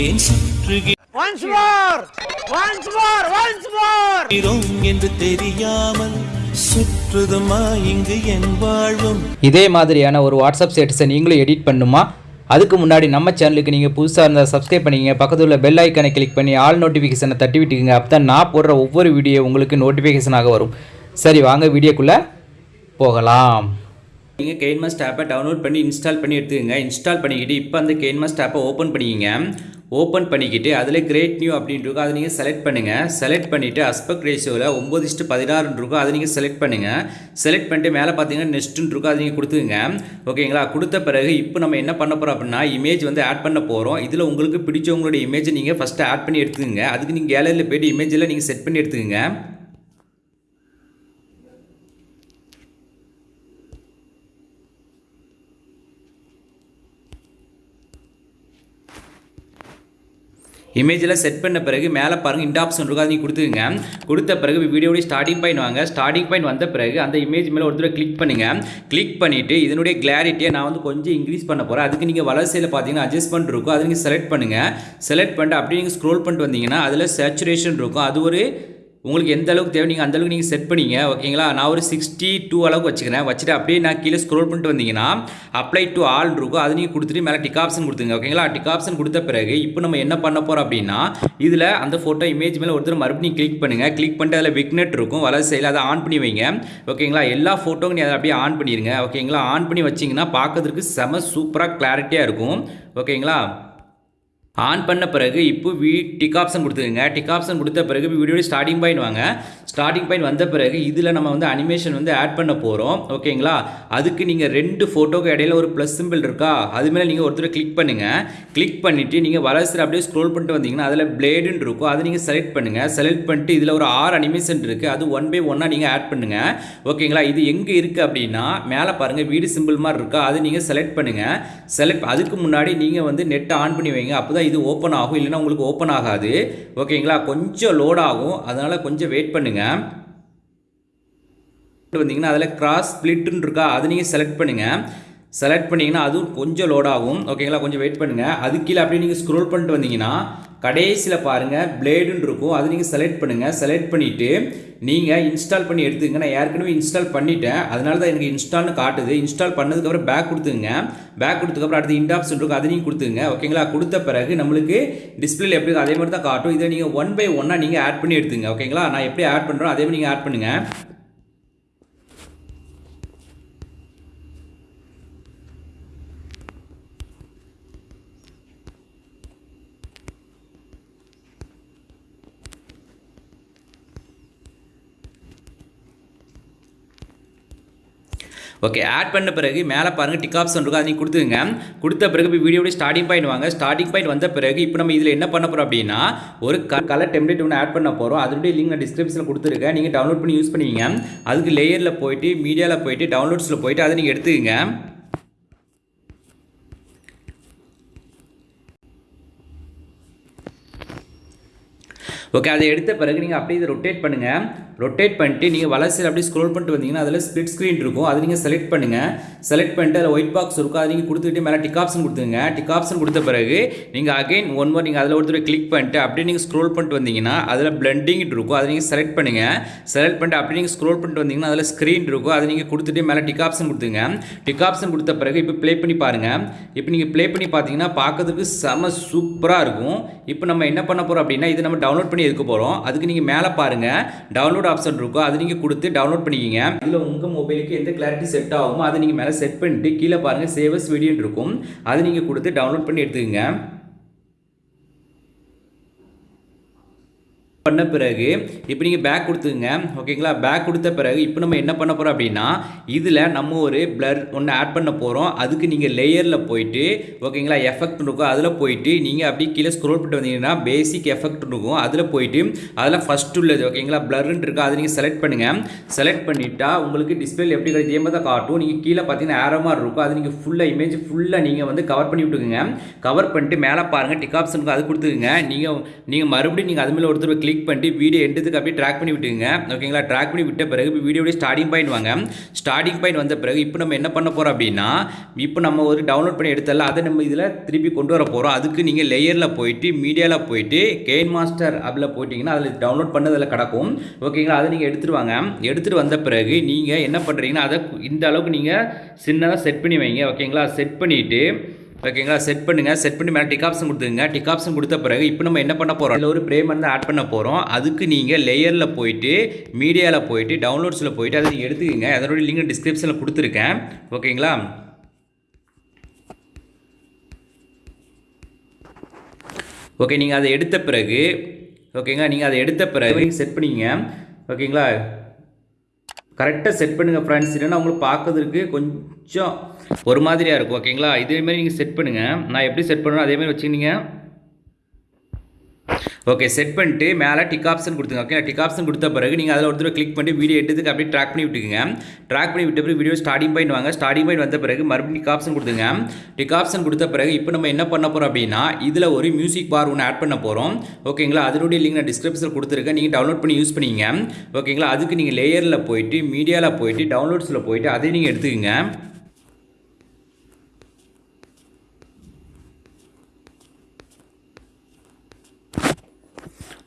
ஏன் சுற்றுகிறோம் Once more! Once more! Once more! என்று தெரியாமல் சுற்றுதுமா இங்கு என் வாழ்வும். இதே மாதிரியான ஒரு வாட்ஸ்அப் ஸ்டேட்டஸை நீங்களும் எடிட் பண்ணுமா? அதுக்கு முன்னாடி நம்ம சேனலுக்கு நீங்கள் புதுசாக இருந்தால் சப்ஸ்கிரைப் பண்ணிக்கங்க. பக்கத்தில் உள்ள பெல் ஐக்கனை கிளிக் பண்ணி ஆல் நோட்டிஃபிகேஷனை தட்டி விட்டுக்குங்க. அப்போ தான் நான் போடுற ஒவ்வொரு வீடியோ உங்களுக்கு நோட்டிஃபிகேஷனாக வரும். சரி வாங்க வீடியோக்குள்ளே போகலாம். நீங்கள் கெயின்மாஸ்ட் ஆப்பை டவுன்லோட் பண்ணி இன்ஸ்டால் பண்ணி எடுத்துக்கங்க. இன்ஸ்டால் பண்ணிக்கிட்டு இப்போ அந்த கெயின்மாஸ்ட் ஆப்பை ஓப்பன் பண்ணிக்கிங்க. ஓப்பன் பண்ணிக்கிட்டு அதில் கிரேட் நியூ அப்படின்ட்டு இருக்கும். அதை நீங்கள் செலக்ட் பண்ணுங்கள் செலக்ட் பண்ணிவிட்டு அஸ்பெக்ட் ரேஷியோவில் ஒம்பது இஸ்ட்டு பதினாறுன்னு இருக்கும். அதை நீங்கள் செலக்ட் பண்ணுங்கள் செலக்ட் பண்ணிட்டு மேலே பார்த்தீங்கன்னா நெக்ஸ்ட்டுன்னு இருக்கும். அதை நீங்கள் கொடுத்துங்க ஓகேங்களா? கொடுத்த பிறகு இப்போ நம்ம என்ன பண்ண போகிறோம் அப்படின்னா இமேஜ் வந்து ஆட் பண்ண போகிறோம் இதில் உங்களுக்கு பிடிச்சவங்களுடைய இமேஜை நீங்கள் ஃபஸ்ட்டு ஆட் பண்ணி எடுத்துக்கோங்க. அதுக்கு நீங்கள் கேலரியில் போய்ட்டு இமேஜில் நீங்கள் செட் பண்ணி எடுத்துக்கோங்க. இமேஜில் செட் பண்ண பிறகு மேலே பாருங்கள் இந்த ஆப்ஷன் இருக்கும் அதை நீங்கள் கொடுத்துங்க கொடுத்த பிறகு வீடியோடைய ஸ்டார்டிங் பாயிண்ட் வாங்க. ஸ்டார்டிங் பாயிண்ட் வந்த பிறகு அந்த இமேஜ் மேலே ஒரு தடவை கிளிக் பண்ணுங்கள் கிளிக் பண்ணிவிட்டு இதனுடைய கிளாரிட்டியை நான் வந்து கொஞ்சம் இன்க்ரீஸ் பண்ண போகிறேன் அதுக்கு நீங்கள் வளர்ச்சியில் பார்த்தீங்கன்னா அட்ஜஸ்ட்மெண்ட் இருக்கும். அதை நீங்கள் செலக்ட் பண்ணுங்கள் செலக்ட் பண்ணிட்டு அப்படியே நீங்கள் ஸ்க்ரோல் பண்ணிட்டு வந்தீங்கன்னா அதில் சேச்சுரேஷன் இருக்கும். அது ஒரு உங்களுக்கு எந்த அளவுக்கு தேவை நீங்கள் அந்த அளவுக்கு நீங்கள் செட் பண்ணிங்க ஓகேங்களா? நான் ஒரு சிக்ஸ்டி டூ அளவுக்கு வச்சுக்கிறேன். வச்சுட்டு அப்படியே நான் கீழே ஸ்க்ரோல் பண்ணிட்டு வந்தீங்கன்னா அப்ளை டு ஆல் இருக்கும் அது நீங்கள் கொடுத்துட்டு மேலே டிக் ஆப்ஷன் கொடுத்துங்க ஓகேங்களா? டிக் ஆப்ஷன் கொடுத்த பிறகு இப்போ நம்ம என்ன பண்ண போகிறோம் அப்படின்னா இதில் அந்த ஃபோட்டோ இமேஜ் மேலே ஒருத்தர் மறுபடியும் கிளிக் பண்ணுங்கள் கிளிக் பண்ணிட்டு அதில் விக்னெட் இருக்கும். வலது சைடில் அதை ஆன் பண்ணி வைங்க. ஓகேங்களா? எல்லா ஃபோட்டோவும் நீ அதை அப்படியே ஆன் பண்ணிடுங்க ஓகேங்களா? ஆன் பண்ணி வச்சிங்கன்னா பார்க்கறதுக்கு செம சூப்பராக கிளாரிட்டியாக இருக்கும். ஓகேங்களா? ஆன் பண்ண பிறகு இப்போ வி டிக் ஆப்ஷன் கொடுத்துருங்க டிக் ஆப்ஷன் கொடுத்த பிறகு வீடியோட ஸ்டார்டிங் பாயிண்ட் வாங்க. ஸ்டார்டிங் பாயிண்ட் வந்த பிறகு இதில் நம்ம வந்து அனிமேஷன் வந்து ஆட் பண்ண போகிறோம் ஓகேங்களா அதுக்கு நீங்கள் ரெண்டு ஃபோட்டோக்கு இடையில ஒரு ப்ளஸ் சிம்பிள் இருக்கா? அது மேலே நீங்கள் ஒருத்தர் கிளிக் பண்ணுங்கள் கிளிக் பண்ணிவிட்டு நீங்கள் வலசில் அப்படியே ஸ்க்ரோல் பண்ணிட்டு வந்தீங்கன்னா அதில் பிளேடுன்னு இருக்கும். அதை நீங்கள் செலக்ட் பண்ணுங்கள் செலக்ட் பண்ணிட்டு இதில் ஒரு ஆறு அனிமேஷன் இருக்குது அது ஒன் பை ஒன்னாக நீங்கள் ஆட் பண்ணுங்கள் ஓகேங்களா இது எங்கே இருக்குது அப்படின்னா மேலே பாருங்கள் வீடு சிம்பிள் மாதிரி இருக்கா? அது நீங்கள் செலக்ட் பண்ணுங்கள் செலக்ட் அதுக்கு முன்னாடி நீங்கள் வந்து நெட்டை ஆன் பண்ணி வைங்க. அப்போ தான் இது ஓப்பன் ஆகும் இல்லைன்னா உங்களுக்கு ஓப்பன் ஆகாது. ஓகேங்களா கொஞ்சம் லோட் ஆகும். அதனால் கொஞ்சம் வெயிட் பண்ணுங்கள் வந்தீங்கன்னா அதில் கிராஸ் ஸ்ப்ளிட்டுன்னு இருக்கா? அது நீங்கள் செலக்ட் பண்ணுங்கள் செலக்ட் பண்ணிங்கன்னா அதுவும் கொஞ்சம் லோட் ஆகும். ஓகேங்களா கொஞ்சம் வெயிட் பண்ணுங்கள் அது கீழே அப்படியே நீங்கள் ஸ்க்ரோல் பண்ணிட்டு வந்தீங்கன்னா கடைசியில் பாருங்கள் பிளேடுன்னு இருக்கும். அது நீங்கள் செலக்ட் பண்ணுங்கள் செலக்ட் பண்ணிவிட்டு நீங்கள் இன்ஸ்டால் பண்ணி எடுத்துங்க நான் ஏற்கனவே இன்ஸ்டால் பண்ணிட்டேன். அதனால தான் எனக்கு இன்ஸ்டால்னு காட்டுது. இன்ஸ்டால் பண்ணதுக்கப்புறம் பேக் கொடுத்துங்க பேக் கொடுத்ததுக்கப்புறம் அடுத்து இண்ட் ஆப்ஷன் இருக்கும். அதை நீங்கள் கொடுத்துங்க ஓகேங்களா கொடுத்த பிறகு நம்மளுக்கு டிஸ்பிளே எப்படி அதே மாதிரி தான் காட்டும். இதை நீங்கள் ஒன் பை ஒன்னாக நீங்கள் ஆட் பண்ணி எடுத்துங்க ஓகேங்களா நான் எப்படி ஆட் பண்ணுறோம் அதே மாதிரி நீங்கள் ஆட் பண்ணுங்கள் ஓகே ஆட் பண்ண பிறகு மேலே பாருங்கள் டிக் ஆப்ஷன் இருக்கும் அதை நீங்கள் கொடுத்துங்க கொடுத்த பிறகு இப்போ வீடியோட ஸ்டார்டிங் பாயிண்ட் வாங்க. ஸ்டார்டிங் பாயிண்ட் வந்த பிறகு இப்போ நம்ம இதில் என்ன பண்ண போகிறோம் அப்படின்னா ஒரு கலர் டெம்ப்ளேட் ஒன்று ஆட் பண்ண போகிறோம் அதனுடைய லிங்க் நான் டிஸ்கிரிப்ஷனில் கொடுத்துருக்கேன். நீங்கள் டவுன்லோட் பண்ணி யூஸ் பண்ணுவீங்க அதுக்கு லேயரில் போயிட்டு மீடியாவில் போயிட்டு டவுன்லோட்ஸில் போயிட்டு அதை நீங்கள் எடுத்துக்கங்க. ஓகே அதை எடுத்த பிறகு நீங்கள் அப்படியே இதை ரொட்டேட் பண்ணுங்கள் ரொட்டேட் பண்ணிட்டு நீங்கள் வளர்ச்சியில் அப்படியே ஸ்க்ரோல் பண்ணிட்டு வந்தீங்கன்னா அதில் ஸ்பிட் ஸ்க்ரீன் இருக்கும். அதை நீங்கள் செலக்ட் பண்ணுங்கள் செலக்ட் பண்ணிட்டு அதில் ஒயிட் பாக்ஸ் இருக்கும். அதை நீங்கள் கொடுத்துட்டு மேலே டிக் ஆப்ஷன் கொடுத்துங்க டிக் ஆப்ஷன் கொடுத்த பிறகு நீங்கள் அகைன் ஒன் மோர் நீங்கள் அதில் ஒருத்தர் கிளிக் பண்ணிட்டு அப்படியே நீங்கள் ஸ்க்ரோல் பண்ணிட்டு வந்தீங்கன்னா அதில் பிளண்டிங் இருக்கும். அதை நீங்கள் செலக்ட் பண்ணுங்கள் செலக்ட் பண்ணிட்டு அப்படியே நீங்கள் ஸ்க்ரோல் பண்ணிட்டு வந்தீங்கன்னா அதில் ஸ்க்ரீன் இருக்கும். அதை நீங்கள் கொடுத்துட்டு மேலே டிக் ஆப்ஷன் கொடுத்துங்க டிக் ஆப்ஷன் கொடுத்த பிறகு இப்போ ப்ளே பண்ணி பாருங்கள் இப்போ நீங்கள் ப்ளே பண்ணி பார்த்தீங்கன்னா பார்க்கறதுக்கு செம சூப்பராக இருக்கும். இப்போ நம்ம என்ன பண்ண போகிறோம் அப்படின்னா இது நம்ம டவுன்லோட் பண்ணி எடுக்க போகிறோம் அதுக்கு நீங்கள் மேலே பாருங்கள் டவுன்லோட் ஆப்ஷன் இருக்கும் அது நீங்கள் கொடுத்து டவுன்லோட் பண்ணிக்கிங்க. இதில் உங்கள் மொபைலுக்கு எந்த கிளாரிட்டி செட் ஆகுமோ அதை நீங்கள் மேலே செட் பண்ணிட்டு கீழே பாருங்கள் சேவஸ் வீடியோன்னு இருக்கும். அது நீங்கள் கொடுத்து டவுன்லோட் பண்ணி எடுத்துக்கோங்க. பண்ண பிறகு இப்போ நீங்கள் பேக் கொடுத்துங்க ஓகேங்களா பேக் கொடுத்த பிறகு இப்போ நம்ம என்ன பண்ண போகிறோம் அப்படின்னா இதில் நம்ம ஒரு பிளர் ஒன்று ஆட் பண்ண போகிறோம் அதுக்கு நீங்கள் லேயரில் போயிட்டு ஓகேங்களா எஃபெக்ட் இருக்கும். அதில் போயிட்டு நீங்கள் அப்படியே கீழே ஸ்க்ரோல் பண்ணிட்டு வந்தீங்கன்னா பேசிக் எஃபெக்ட் இருக்கும். அதில் போயிட்டு அதில் ஃபஸ்ட் உள்ளது ஓகேங்களா பிளர்ன்னு இருக்கும் அதை நீங்கள் செலக்ட் பண்ணுங்கள் செலக்ட் பண்ணிட்டா உங்களுக்கு டிஸ்பிளே எப்படி கிடைக்கும் இதே மாதிரி தான் காட்டும். நீங்கள் கீழே பார்த்தீங்கன்னா ஏரோ மாதிரி இருக்கும். அது நீங்கள் ஃபுல்லாக இமேஜ் ஃபுல்லாக நீங்கள் வந்து கவர் பண்ணி விட்டுக்குங்க. கவர் பண்ணிட்டு மேலே பாருங்கள் டிக் ஆப்ஷனுக்கு அது கொடுத்துக்குங்க. நீங்கள் நீங்கள் மறுபடியும் நீங்கள் அது மேலே ஒருத்தர் கிளிக் கிளிக் பண்ணிட்டு வீடியோ எண்டத்துக்கு அப்படியே ட்ராக் பண்ணி விட்டுங்க ஓகேங்களா ட்ராக் பண்ணி விட்ட பிறகு இப்போ வீடியோடைய ஸ்டார்டிங் பாயிண்ட் வாங்க. ஸ்டார்டிங் பாயிண்ட் வந்த பிறகு இப்போ நம்ம என்ன பண்ண போகிறோம் அப்படின்னா இப்போ நம்ம ஒரு டவுன்லோட் பண்ணி எடுத்தல அதை நம்ம இதில் திருப்பி கொண்டு வர போகிறோம் அதுக்கு நீங்கள் லேயரில் போயிட்டு மீடியாவில் போயிட்டு கெயின் மாஸ்டர் அப்படில் போயிட்டீங்கன்னா அதில் டவுன்லோட் பண்ணதில் கிடக்கும். ஓகேங்களா அதை நீங்கள் எடுத்துகிட்டு வாங்க. எடுத்துகிட்டு வந்த பிறகு நீங்கள் என்ன பண்ணுறீங்கன்னா அதை இந்த அளவுக்கு நீங்கள் சின்னதாக செட் பண்ணி வைங்க. ஓகேங்களா செட் பண்ணிவிட்டு ஓகேங்களா செட் பண்ணுங்கள் செட் பண்ணி மேலே டிக் ஆப்ஷன் கொடுத்துங்க டிக் ஆப்ஷன் கொடுத்த பிறகு இப்போ நம்ம என்ன பண்ண போகிறோம் இல்லை ஒரு பிரேம் வந்து ஆட் பண்ண போகிறோம் அதுக்கு நீங்கள் லேயரில் போயிட்டு மீடியாவில் போயிட்டு டவுன்லோட்ஸில் போயிட்டு அதை எடுத்துக்கோங்க. அதனுடைய லிங்க் டிஸ்கிரிப்ஷனில் கொடுத்துருக்கேன். ஓகேங்களா ஓகே நீங்கள் அதை எடுத்த பிறகு ஓகேங்களா நீங்கள் அதை எடுத்த பிறகு செட் பண்ணிங்க ஓகேங்களா கரெக்டாக செட் பண்ணுங்கள் ஃப்ரெண்ட்ஸ் இல்லைன்னா உங்களுக்கு பார்க்கறதுக்கு கொஞ்சம் ஒரு மாதிரியாக இருக்கும் ஓகேங்களா இதேமாரி நீங்கள் செட் பண்ணுங்கள் நான் எப்படி செட் பண்ணணும் அதேமாதிரி வச்சுக்கிங்க. ஓகே செட் பண்ணிட்டு மேலே டிக் ஆப்ஷன் கொடுத்துங்க ஓகே டிக் ஆப்ஷன் கொடுத்த பிறகு நீங்கள் அதில் ஒருத்தர் கிளிக் பண்ணி வீடியோ எடுத்துக்கு அப்படியே ட்ராக் பண்ணி விட்டுக்குங்க. ட்ராக் பண்ணி விட்ட பிறகு வீடியோ ஸ்டார்டிங் பாயிண்ட் வாங்க. ஸ்டார்டிங் பாயிண்ட் வந்த பிறகு மறுபடியும் டிக் ஆப்ஷன் கொடுத்துங்க டிக் ஆப்ஷன் கொடுத்த பிறகு இப்போ நம்ம என்ன பண்ண போகிறோம் அப்படின்னா இதில் ஒரு மியூசிக் பார் ஒன்று ஆட் பண்ண போகிறோம் ஓகேங்களா அதனுடைய லிங்க் நான் டிஸ்கிரிப்ஷனில் கொடுத்துருக்கேன். நீங்கள் டவுன்லோட் பண்ணி யூஸ் பண்ணிங்க ஓகேங்களா அதுக்கு நீங்கள் லேயரில் போயிட்டு மீடியாவில் போயிட்டு டவுன்லோட்ஸில் போயிட்டு அதை நீங்கள் எடுத்துக்கங்க.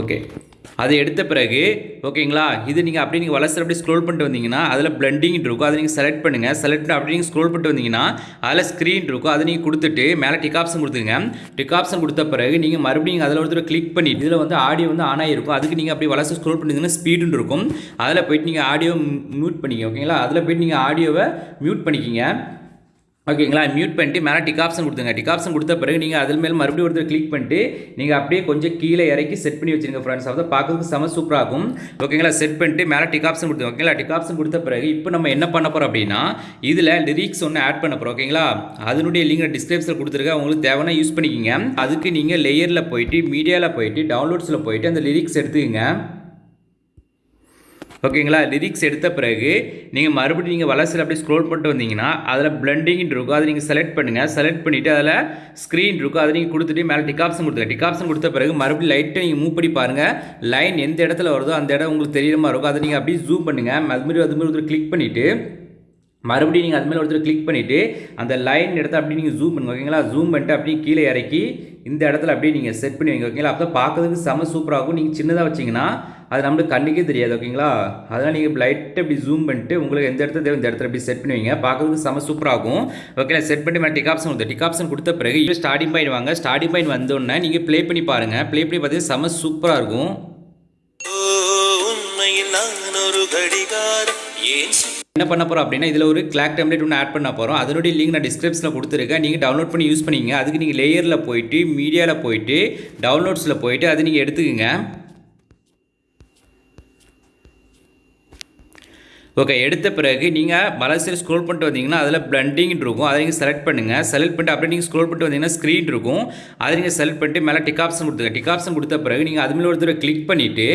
ஓகே அது எடுத்த பிறகு ஓகேங்களா இது நீங்கள் அப்படியே நீங்கள் வளசர் அப்படியே ஸ்க்ரோல் பண்ணிட்டு வந்தீங்கன்னா அதில் பிளண்டிங் இருக்கும். அதை நீங்கள் செலக்ட் பண்ணுங்கள் செலக்ட் பண்ணி அப்படியே நீங்கள் ஸ்க்ரோல் பண்ணிட்டு வந்தீங்கன்னா அதில் ஸ்க்ரீன் இருக்கும். அதை நீங்கள் கொடுத்துட்டு மேலே டிக் ஆப்ஷன் கொடுத்துங்க டிக் ஆப்ஷன் கொடுத்த பிறகு நீங்கள் மறுபடியும் அதில் ஒருத்தர் கிளிக் பண்ணி இதில் வந்து ஆடியோ வந்து ஆன் ஆகிருக்கும் அதுக்கு நீங்கள் அப்படியே வளசர் ஸ்க்ரோல் பண்ணிங்கன்னா ஸ்பீடுன்னு இருக்கும். அதில் போயிட்டு நீங்கள் ஆடியோ மியூட் பண்ணிக்க ஓகேங்களா அதில் போயிட்டு நீங்கள் ஆடியோவை மியூட் பண்ணிக்கிங்க. ஓகேங்களா? மியூட் பண்ணிட்டு மேலே டிக் ஆப்ஷன் கொடுத்துங்க டிக் ஆப்ஷன் கொடுத்த பிறகு நீங்கள் அதில் மேலே மறுபடியும் ஒருத்தர் கிளிக் பண்ணிட்டு நீங்கள் அப்படியே கொஞ்சம் கீழே இறக்கி செட் பண்ணி வச்சுருங்க ஃப்ரெண்ட்ஸ் அதை பார்க்கறதுக்கு செம சூப்பராக இருக்கும். ஓகேங்களா? செட் பண்ணிட்டு மேலே டிக் ஆப்ஷன் கொடுத்து ஓகேங்களா? டிக் ஆப்ஷன் கொடுத்த பிறகு இப்போ நம்ம என்ன பண்ண போகிறோம் அப்படின்னா இதில் லிரிக்ஸ் ஒன்று ஆட் பண்ண போகிறோம் ஓகேங்களா? அதனுடைய லிங்க் டிஸ்கிரிப்ஷனில் கொடுத்துருக்கேன் உங்களுக்கு தேவைன்னா யூஸ் பண்ணிக்கிங்க. அதுக்கு நீங்கள் லேயரில் போயிட்டு மீடியாவில் போயிட்டு டவுன்லோட்ஸில் போயிட்டு அந்த லிரிக்ஸ் எடுத்துக்கங்க. ஓகேங்களா லிரிக்ஸ் எடுத்த பிறகு நீங்கள் மறுபடியும் நீங்கள் வளர்ச்சியில் அப்படியே ஸ்க்ரோல் பண்ணிட்டு வந்தீங்கன்னா அதில் பிளண்டிங் இருக்கும். அதை நீங்கள் செலக்ட் பண்ணுங்கள் செலக்ட் பண்ணிவிட்டு அதில் ஸ்க்ரீன் இருக்கும். அதை நீங்கள் கொடுத்துட்டு மேலே டிக் ஆப்ஷன் கொடுத்துங்க டிக் ஆப்ஷன் கொடுத்த பிறகு மறுபடியும் லைட்டை நீங்கள் மூவ் பண்ணி பாருங்கள் லைன் எந்த இடத்துல வருதோ அந்த இடம் உங்களுக்கு தெரியுற மாதிரி இருக்கும். அதை நீங்கள் அப்படியே ஜூம் பண்ணுங்கள் அது மாதிரி ஒருத்தர் கிளிக் பண்ணிவிட்டு மறுபடியும் நீங்கள் அதுமாதிரி ஒருத்தர் கிளிக் பண்ணிவிட்டு அந்த லைன் இடத்த அப்படியே நீங்கள் ஜூம் பண்ணுங்க. ஓகேங்களா ஜூம் பண்ணிட்டு அப்படியே கீழே இறக்கி இந்த இடத்துல அப்படியே நீங்கள் செட் பண்ணி வைங்க. ஓகேங்களா அப்போ பார்க்குறதுக்கு செம சூப்பராகும் நீங்கள் சின்னதாக வச்சிங்கன்னா அது நம்மளுக்கு கண்ணுக்கே தெரியாது ஓகேங்களா? அதனால் நீங்கள் லைட்டை இப்படி ஜூம் பண்ணிட்டு உங்களுக்கு எந்த இடத்துல தேவை இந்த இடத்துல இப்படி செட் பண்ணி வைங்க பார்க்கறதுக்கு செம சூப்பராகும் ஓகே செட் பண்ணி மேலே டிக் ஆப்ஷன் கொடுத்து டிக் ஆப்ஷன் கொடுத்த பிறகு இப்போ ஸ்டார்டிங் பாயிண்ட் வாங்க. ஸ்டார்டிங் பாயிண்ட் வந்தோடனே நீங்கள் ப்ளே பண்ணி பாருங்கள் ப்ளே பண்ணி பார்த்தீங்கன்னா செம சூப்பராக இருக்கும். என்ன பண்ண போகிறோம் அப்படின்னா இதில் ஒரு கிளாக் டெம்ப்ளேட் ஒன்று ஆட் பண்ண போகிறோம் அதனுடைய லிங்க் நான் டிஸ்கிரிப்ஷனில் கொடுத்துருக்கேன். நீங்கள் டவுன்லோட் பண்ணி யூஸ் பண்ணிங்க. அதுக்கு நீங்கள் லேயரில் போயிட்டு மீடியாவில் போயிட்டு டவுன்லோட்ஸில் போயிட்டு அது நீங்கள் எடுத்துக்கங்க. ஓகே எடுத்த பிறகு நீங்கள் வலசையில் ஸ்க்ரோல் பண்ணிட்டு வந்தீங்கன்னா அதில் பிளண்டிங் இருக்கும். அதை நீங்கள் செலக்ட் பண்ணுங்கள் செலக்ட் பண்ணிட்டு அப்படியே நீங்கள் ஸ்க்ரோல் பண்ணிட்டு வந்தீங்கன்னா ஸ்க்ரீன் இருக்கும். அதை நீங்கள் செலக்ட் பண்ணிட்டு மேலே டிக் ஆப்ஷன் கொடுத்துங்க டிக் ஆப்ஷன் கொடுத்த பிறகு நீங்கள் அதுமாதிரி ஒருத்தர் கிளிக் பண்ணிவிட்டு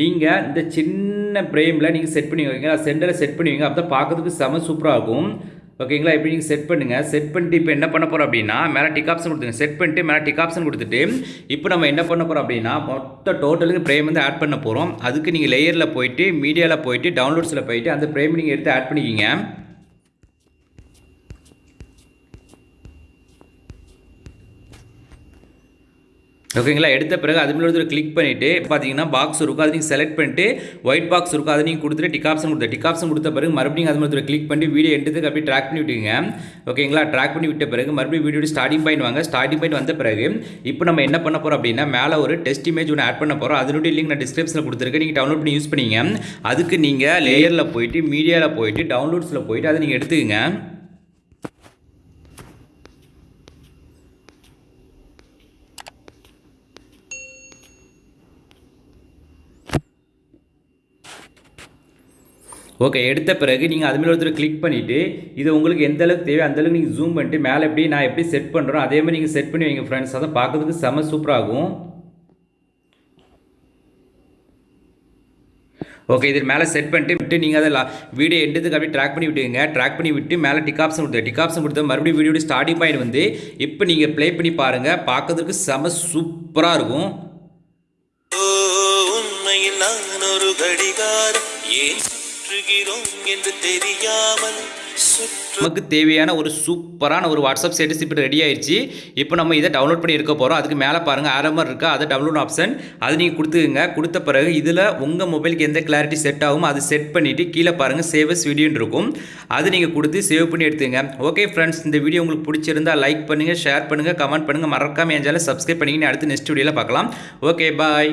நீங்கள் இந்த சின்ன ஃப்ரேமில் நீங்கள் செட் பண்ணி வைங்க. சென்டரில் செட் பண்ணுவீங்க அப்போ தான் பார்க்கறதுக்கு செம சூப்பராக இருக்கும். ஓகேங்களா? இப்போ நீங்கள் செட் பண்ணுங்கள் செட் பண்ணிட்டு இப்போ என்ன பண்ண போகிறோம் அப்படின்னா மேலே டிக் ஆப்ஷன் கொடுத்துங்க செட் பண்ணிட்டு மேலே டிக் ஆப்ஷன் கொடுத்துட்டு இப்போ நம்ம என்ன பண்ண போகிறோம் அப்படின்னா மொத்த டோட்டலுக்கு ஃப்ரேம் வந்து ஆட் பண்ண போகிறோம் அதுக்கு நீங்கள் லேயரில் போயிட்டு மீடியாவில் போயிட்டு டவுன்லோட்ஸில் போயிட்டு அந்த ஃப்ரேம் நீங்கள் எடுத்து ஆட் பண்ணிக்கிங்க. ஓகேங்களா? எடுத்த பிறகு அது மேலே ஒரு கிளிக் பண்ணிவிட்டு பார்த்தீங்கன்னா பாக்ஸ் இருக்கும் அதை நீங்கள் செலக்ட் பண்ணிட்டு ஒயிட் பாக்ஸ் இருக்கும் அதை நீங்கள் கொடுத்துட்டு டிக் ஆப்ஷன் கொடுத்த டிக் ஆப்ஷன் கொடுத்த பிறகு மறுபடியும் அது மேலே ஒரு கிளிக் பண்ணி வீடியோ எடுத்துக்கு அப்படியே ட்ராக் பண்ணி விட்டுங்க ஓகேங்களா? ட்ராக் பண்ணி விட்ட பிறகு மறுபடியும் வீடியோ ஸ்டார்டிங் பாயிண்ட் வாங்க. ஸ்டார்டிங் பாயிண்ட் வந்த பிறகு இப்போ நம்ம என்ன பண்ண போகிறோம் அப்படின்னா மேலே ஒரு டெஸ்ட் இமேஜ் ஒன்று ஆட் பண்ண போகிறோம் அதனுடைய லிங்க் நான் டிஸ்கிரிப்ஷனில் கொடுத்துருக்கேன். நீங்கள் டவுன்லோட் பண்ணி யூஸ் பண்ணிங்க. அதுக்கு நீங்கள் லேயரில் போயிட்டு மீடியாவில் போயிட்டு டவுன்லோட்ஸில் போயிட்டு அதை நீங்கள் எடுத்துக்கங்க. ஓகே எடுத்த பிறகு நீங்கள் அதுமாரி ஒருத்தர் கிளிக் பண்ணிவிட்டு இது உங்களுக்கு எந்த அளவுக்கு தேவை அந்தளவுக்கு நீங்கள் ஜூம் பண்ணிட்டு மேலே எப்படி நான் எப்படி செட் பண்ணுறோம் அதே மாதிரி நீங்கள் செட் பண்ணி வைங்க ஃப்ரெண்ட்ஸ் அதை பார்க்குறதுக்கு செம சூப்பராகும் ஓகே இது மேலே செட் பண்ணிட்டு விட்டு நீங்கள் அதை வீடியோ எண்டத்துக்கு அப்படியே ட்ராக் பண்ணி விட்டுங்க ட்ராக் பண்ணி விட்டு மேலே டிக் ஆப்ஷன் கொடுத்து டிக் ஆப்ஷன் கொடுத்து மறுபடியும் வீடியோட ஸ்டார்டிங் பாயிண்ட் வந்து இப்போ நீங்கள் ப்ளே பண்ணி பாருங்கள் பார்க்கறதுக்கு செம சூப்பராக இருக்கும். உண்மையில் நான் ஒரு கடிகாரம் ஏன் சுற்றுகிறோம் என்று தெரியாமல் நமக்கு தேவையான ஒரு சூப்பரான ஒரு வாட்ஸ்அப் ஸ்டேட்டஸ் இப்போ ரெடி ஆயிடுச்சு இப்போ நம்ம இதை டவுன்லோட் பண்ணி இருக்க போகிறோம் அதுக்கு மேலே பாருங்கள் ஆரம்பம் இருக்கா? அதை டவுன்லோட் ஆப்ஷன் அது நீங்கள் கொடுத்துக்குங்க. கொடுத்த பிறகு இதில் உங்கள் மொபைலுக்கு எந்த கிளாரிட்டி செட் ஆகும் அது செட் பண்ணிவிட்டு கீழே பாருங்கள் சேவஸ் வீடியோன்னு இருக்கும். அது நீங்கள் கொடுத்து சேவ் பண்ணி எடுத்துங்க ஓகே ஃப்ரெண்ட்ஸ் இந்த வீடியோ உங்களுக்கு பிடிச்சிருந்தா லைக் பண்ணுங்கள் ஷேர் பண்ணுங்கள் கமெண்ட் பண்ணுங்கள் மறக்காமல் என் சேனலை சப்ஸ்கிரைப் பண்ணிக்கின்னு அடுத்து நெக்ஸ்ட் வீடியோவில் பார்க்கலாம். Okay bye